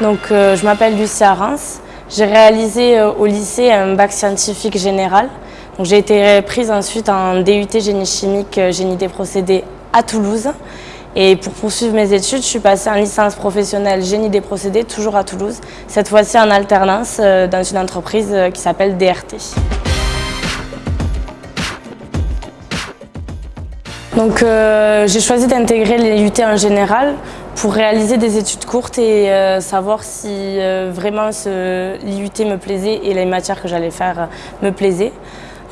Donc, euh, je m'appelle Lucia Reims. J'ai réalisé euh, au lycée un bac scientifique général. J'ai été prise ensuite en DUT génie chimique, euh, génie des procédés à Toulouse. Et pour poursuivre mes études, je suis passée en licence professionnelle génie des procédés, toujours à Toulouse. Cette fois-ci en alternance dans une entreprise qui s'appelle DRT. Donc j'ai choisi d'intégrer les UT en général pour réaliser des études courtes et euh, savoir si euh, vraiment l'IUT me plaisait et les matières que j'allais faire euh, me plaisaient.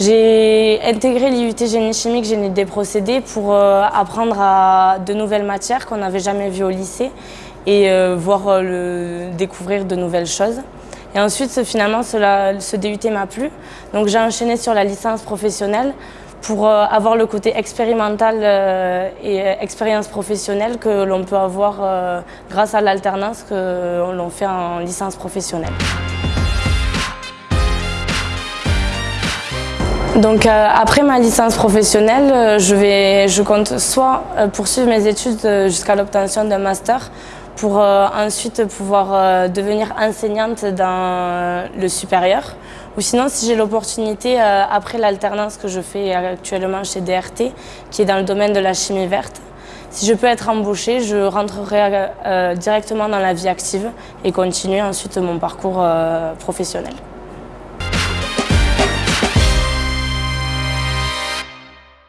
J'ai intégré l'IUT génie chimique, génie des procédés pour apprendre à de nouvelles matières qu'on n'avait jamais vues au lycée et voir le, découvrir de nouvelles choses. Et ensuite, finalement, ce DUT m'a plu. Donc j'ai enchaîné sur la licence professionnelle pour euh, avoir le côté expérimental euh, et euh, expérience professionnelle que l'on peut avoir grâce à l'alternance que l'on fait en licence professionnelle. Donc après ma licence professionnelle, je, vais, je compte soit poursuivre mes études jusqu'à l'obtention d'un master pour ensuite pouvoir devenir enseignante dans le supérieur ou sinon, si j'ai l'opportunité, euh, après l'alternance que je fais actuellement chez DRT, qui est dans le domaine de la chimie verte, si je peux être embauchée, je rentrerai euh, directement dans la vie active et continuer ensuite mon parcours euh, professionnel.